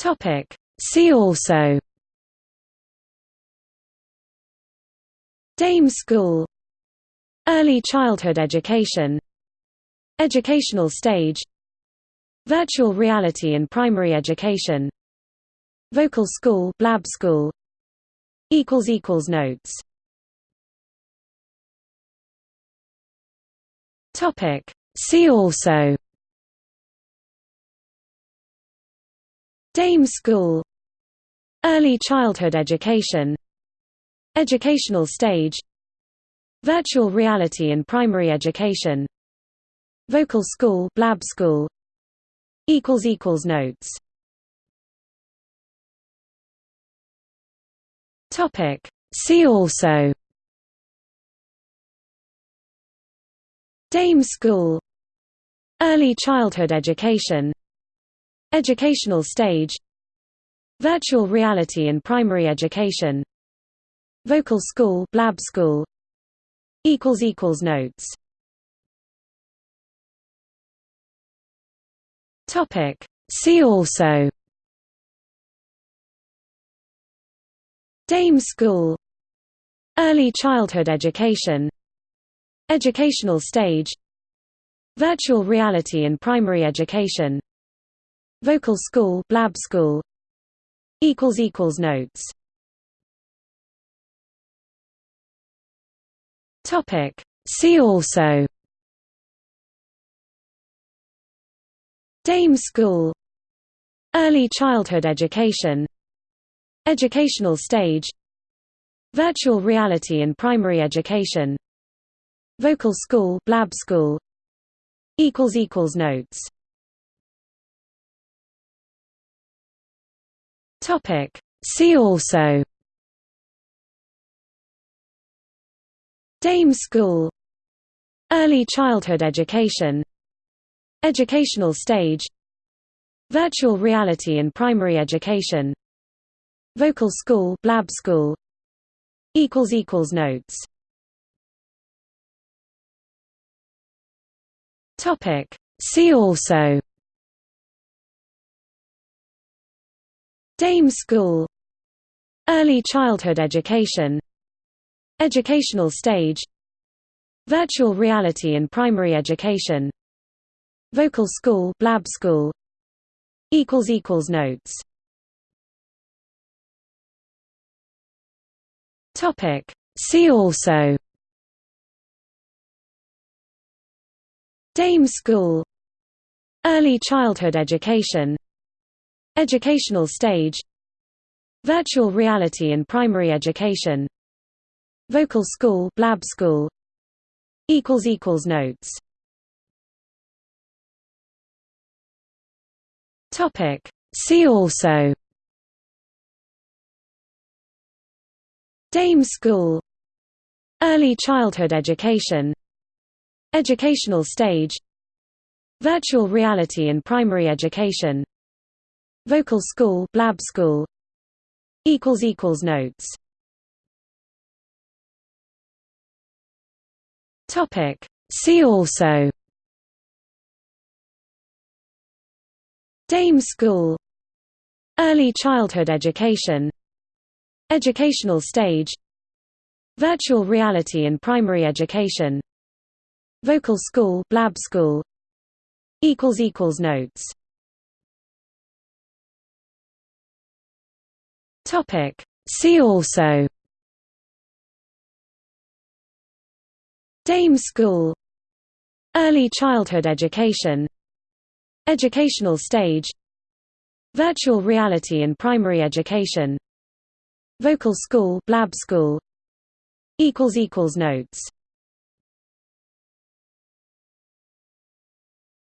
Topic. See also. Dame School. Early childhood education. Educational stage. Virtual reality in primary education. Vocal school Blab school. Equals equals notes. Topic. See also Dame school. Early childhood education. Educational stage. Virtual reality in primary education. Vocal school Blab school. Equals equals notes. Topic. See also. Dame school. Early childhood education Educational stage Virtual reality in primary education Vocal school Blab school equals equals notes. See also. Dame school. Early childhood education. Educational stage. Virtual reality in primary education Vocal school Blab school equals equals notes. Topic. See also. Dame school. Early childhood education. Educational stage. Virtual reality in primary education. Vocal school Blab school. Equals equals notes Topic. See also. Dame School. Early childhood education. Educational stage. Virtual reality in primary education. Vocal school Blab school. Equals equals notes. Topic. See also Dame School. Early childhood education. Educational stage. Virtual reality in primary education. Vocal school Blab school. Equals equals notes. Topic. See also. Dame School. Early childhood education Educational stage Virtual reality in primary education Vocal school Blab school equals equals notes. Topic. See also. Dame school. Early childhood education. Educational stage. Virtual reality in primary education Vocal school Blab school equals equals notes. Topic. See also. Dame school. Early childhood education. Educational stage. Virtual reality in primary education. Vocal school Blab school. Equals equals notes Topic. See also Dame School Early childhood education Educational stage Virtual reality in primary education Vocal school Blab school equals equals notes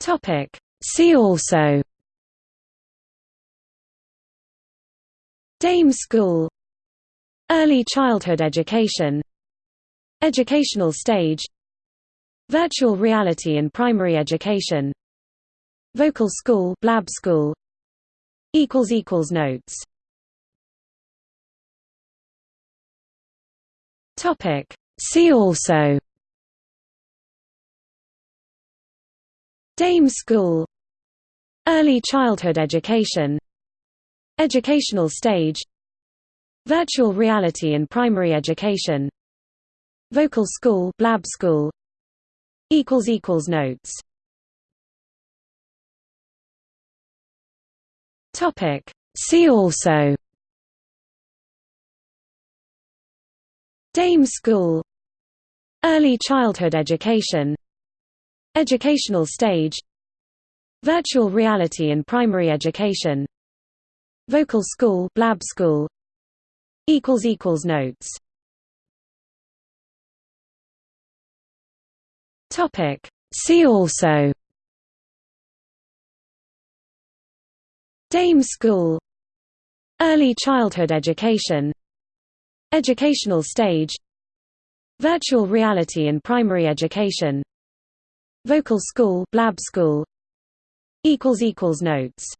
Topic See also Dame School. Early childhood education. Educational stage. Virtual reality in primary education. Vocal school Blab school. Equals equals notes. Topic. See also. Dame School. Early childhood education Educational stage Virtual reality in primary education Vocal school Blab school equals equals notes. Topic. See also. Dame school. Early childhood education. Educational stage. Virtual reality in primary education Vocal school Blab school equals equals notes. Topic. See also. Dame school. Early childhood education. Educational stage. Virtual reality in primary education. Vocal school Blab school. Equals equals notes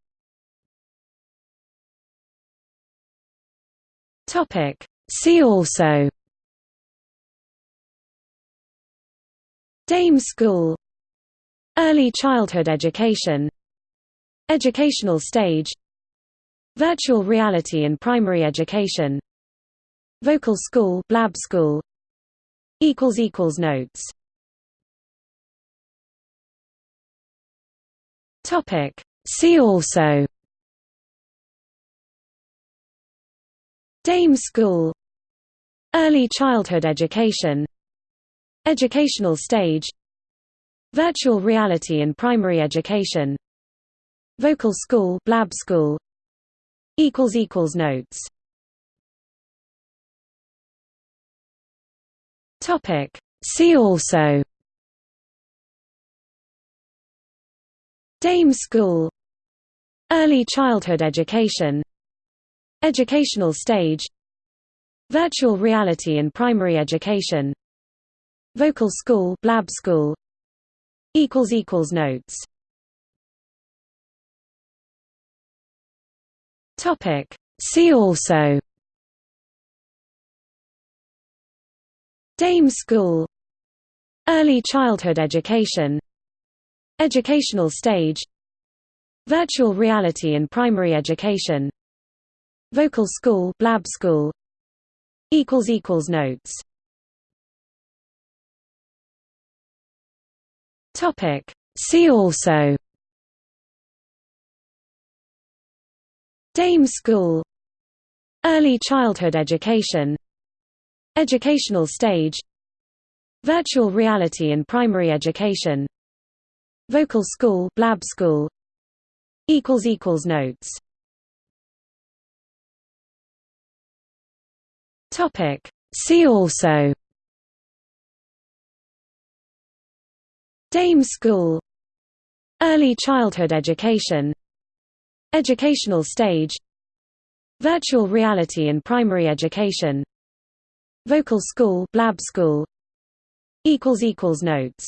Topic. See also. Dame school. Early childhood education. Educational stage. Virtual reality in primary education. Vocal school Blab school. Equals equals notes. Topic. See also Dame school. Early childhood education. Educational stage. Virtual reality in primary education. Vocal school Blab school. Equals equals notes. Topic. See also. Dame school. Early childhood education Educational stage Virtual reality in primary education Vocal school Blab school equals equals notes. Topic. See also. Dame school. Early childhood education. Educational stage. Virtual reality in primary education Vocal school Blab school equals equals notes. Topic. See also. Dame school. Early childhood education. Educational stage. Virtual reality in primary education. Vocal school Blab school. Equals equals notes Topic. See also. Dame school. Early childhood education. Educational stage. Virtual reality in primary education. Vocal school Blab school. Equals equals notes.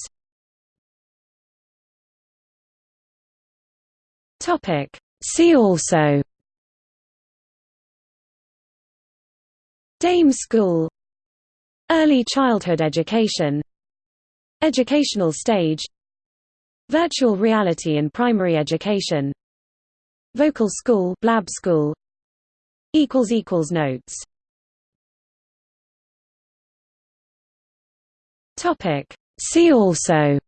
Topic. See also Dame school. Early childhood education. Educational stage. Virtual reality in primary education. Vocal school Blab school. Equals equals notes. Topic. See also.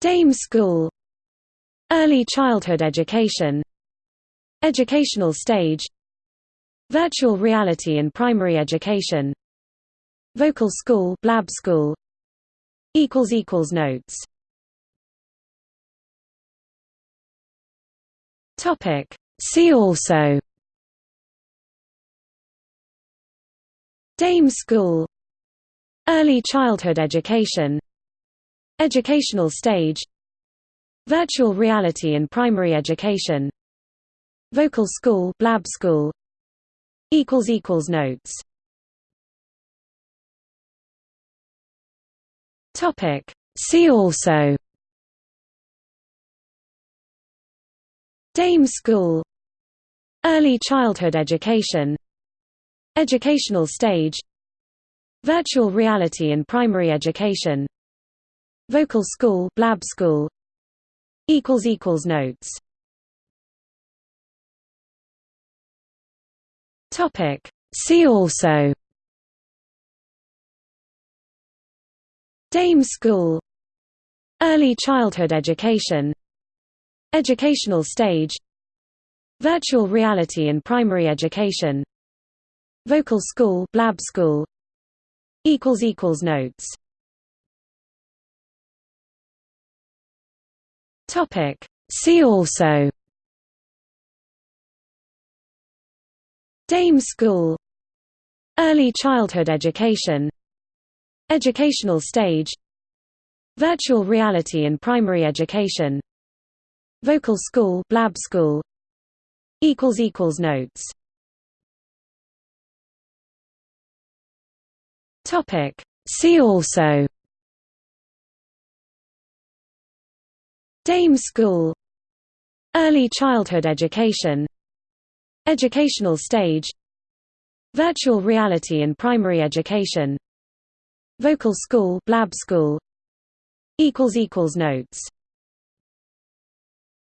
Dame school. Early childhood education Educational stage Virtual reality in primary education Vocal school Blab school equals equals notes. Topic. See also. Dame school. Early childhood education. Educational stage. Virtual reality in primary education Vocal school Blab school equals equals notes. Topic. See also. Dame school. Early childhood education. Educational stage. Virtual reality in primary education. Vocal school Blab school. Equals equals notes Topic. See also. Dame School. Early childhood education. Educational stage. Virtual reality in primary education. Vocal school Blab school. Equals equals notes. Topic. See also Dame school. Early childhood education. Educational stage. Virtual reality in primary education. Vocal school Blab school. Equals equals notes. Topic. See also. Dame school. Early childhood education Educational stage Virtual reality in primary education Vocal school Blab school notes